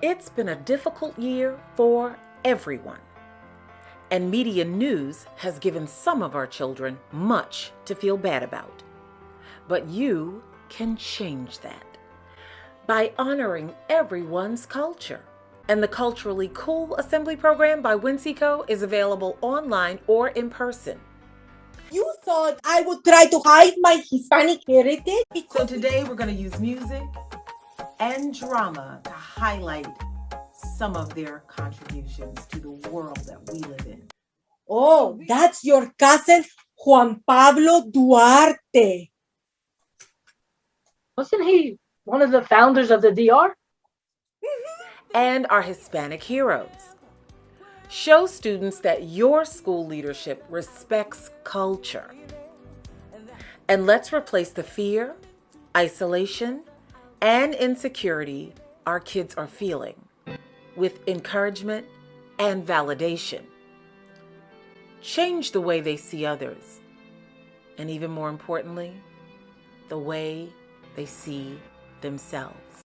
It's been a difficult year for everyone. And media news has given some of our children much to feel bad about. But you can change that by honoring everyone's culture. And the Culturally Cool Assembly Program by Winseco is available online or in person. You thought I would try to hide my Hispanic heritage? So today we're going to use music and drama to highlight some of their contributions to the world that we live in. Oh, that's your cousin Juan Pablo Duarte. Wasn't he one of the founders of the DR? And our Hispanic heroes. Show students that your school leadership respects culture. And let's replace the fear, isolation, and insecurity our kids are feeling with encouragement and validation. Change the way they see others, and even more importantly, the way they see themselves.